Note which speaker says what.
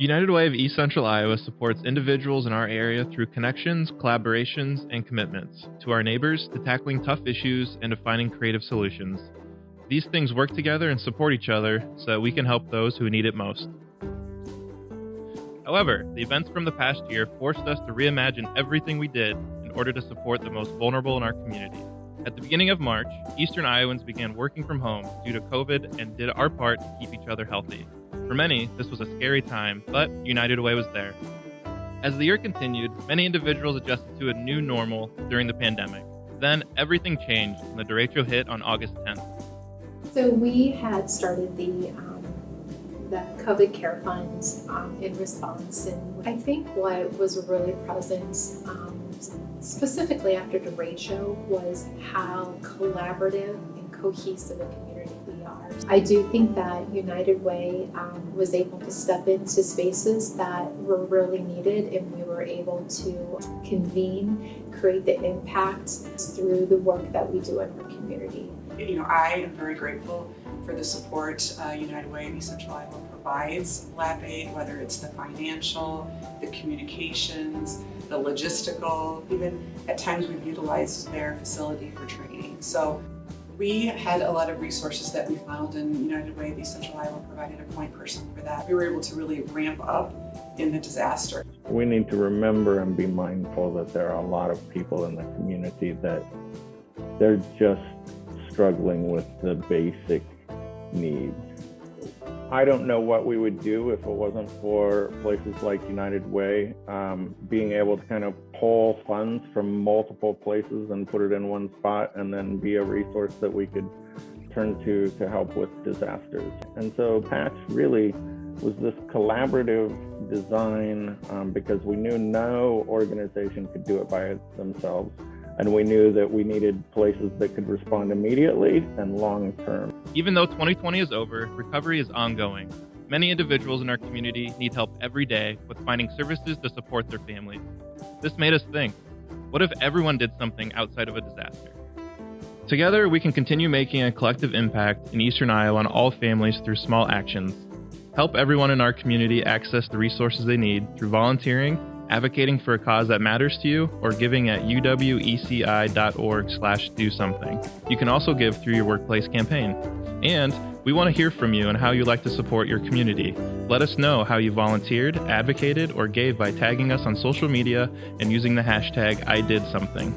Speaker 1: United Way of East Central Iowa supports individuals in our area through connections, collaborations, and commitments to our neighbors, to tackling tough issues, and to finding creative solutions. These things work together and support each other so that we can help those who need it most. However, the events from the past year forced us to reimagine everything we did in order to support the most vulnerable in our community. At the beginning of March, Eastern Iowans began working from home due to COVID and did our part to keep each other healthy. For many, this was a scary time, but United Way was there. As the year continued, many individuals adjusted to a new normal during the pandemic. Then everything changed when the derecho hit on August 10th.
Speaker 2: So we had started the um, the COVID Care funds um, in response, and I think what was really present, um, specifically after derecho, was how collaborative and cohesive a community. I do think that United Way um, was able to step into spaces that were really needed and we were able to convene, create the impact through the work that we do in our community.
Speaker 3: You know, I am very grateful for the support uh, United Way East Central Iowa provides LAP-AID, whether it's the financial, the communications, the logistical, even at times we've utilized their facility for training. So we had a lot of resources that we found and United Way of East Central Iowa provided a point person for that. We were able to really ramp up in the disaster.
Speaker 4: We need to remember and be mindful that there are a lot of people in the community that they're just struggling with the basic needs. I don't know what we would do if it wasn't for places like United Way um, being able to kind of pull funds from multiple places and put it in one spot and then be a resource that we could turn to to help with disasters. And so Patch really was this collaborative design um, because we knew no organization could do it by themselves and we knew that we needed places that could respond immediately and long term.
Speaker 1: Even though 2020 is over, recovery is ongoing. Many individuals in our community need help every day with finding services to support their families. This made us think what if everyone did something outside of a disaster? Together, we can continue making a collective impact in Eastern Iowa on all families through small actions. Help everyone in our community access the resources they need through volunteering advocating for a cause that matters to you, or giving at uweci.org slash do something. You can also give through your workplace campaign. And we want to hear from you and how you like to support your community. Let us know how you volunteered, advocated, or gave by tagging us on social media and using the hashtag I did something.